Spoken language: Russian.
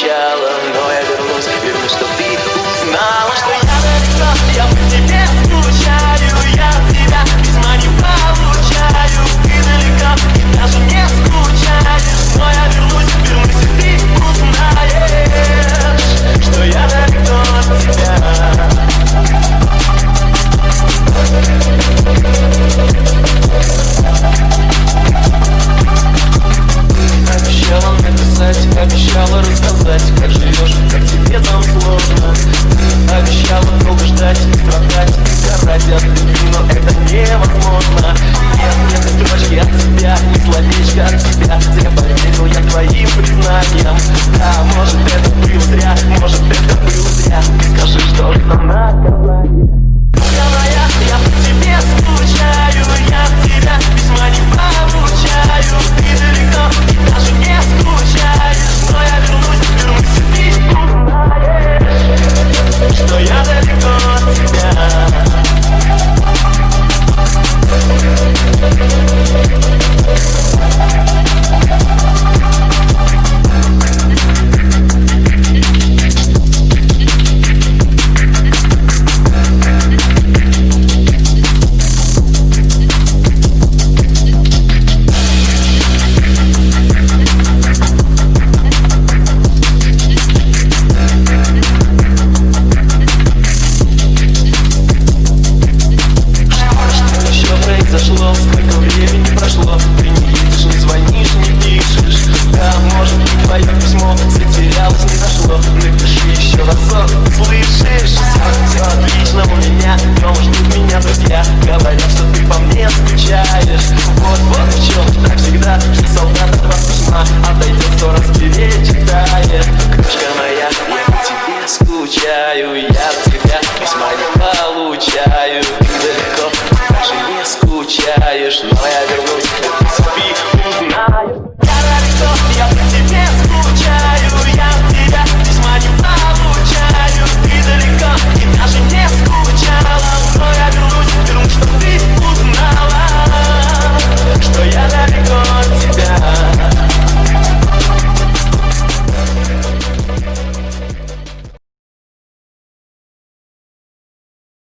challenge. сознанием Да, может это был зря, может это был зря. Скажи, что скучаю я тебя Письма не получаю.